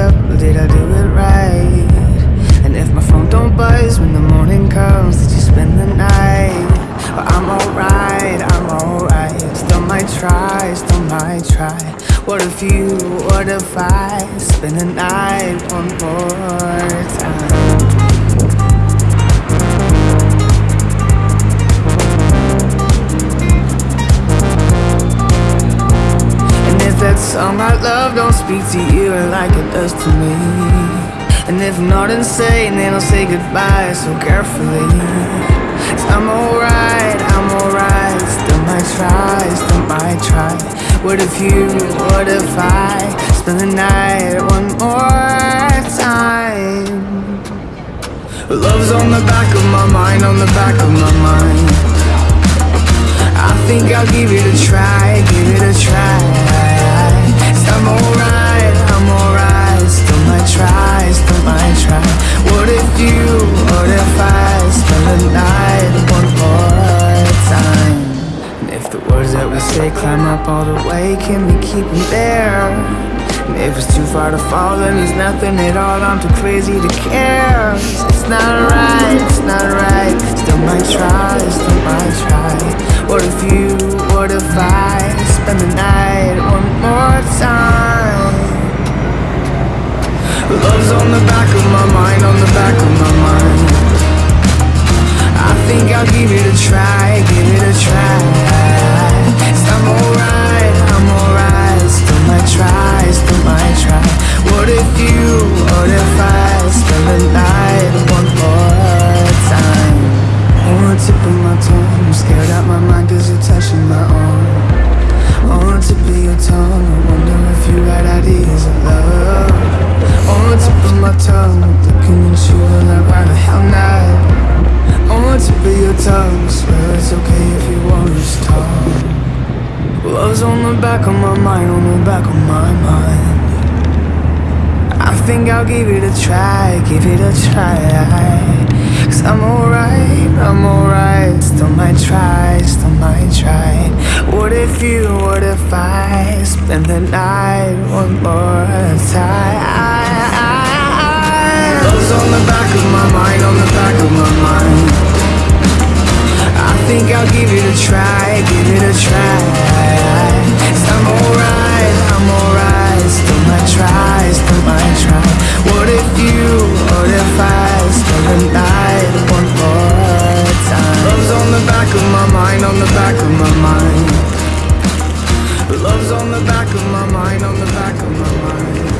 up Did I do it right? And if my phone don't buzz when the morning comes Did you spend the night? Well, I'm alright, I'm alright Still might try, still might try What if you, what if I Spend the night one more time And song I love don't speak to you like it does to me. And if not insane, then I'll say goodbye so carefully. I I'm alright, I'm alright. Still might try, still might try. What if you, what if I Spend the night one more time? Love's on the back of my mind, on the back of my mind. I think I'll give it a try, give it a try say climb up all the way Can we keep them there? And if it's too far to fall then there's nothing at all I'm too crazy to care. It's not right, it's not right. Still might try, still might try. What if you, what if I Spend the night one more time? Love's on the back of my mind, on the back of my mind. I think I'll give it a try, scared out my mind cause you're touching my arm. On the tip of your tongue. I wonder if you got ideas of love. On the tip of my tongue Looking at you like why the hell not. On the tip of your tongue. Swear it's okay if you want to talk Love's on the back of my mind, on the back of my mind. I think I'll give it a try, give it a try Cause I'm alright, I'm alright. Still might try, still might try. What if you, what if I Spend the night one more time? Love's on the back of my mind, on the back of my mind. I think I'll give it a try, give it a try. I I'm alright, I'm alright Love's on the back of my mind, on the back of my mind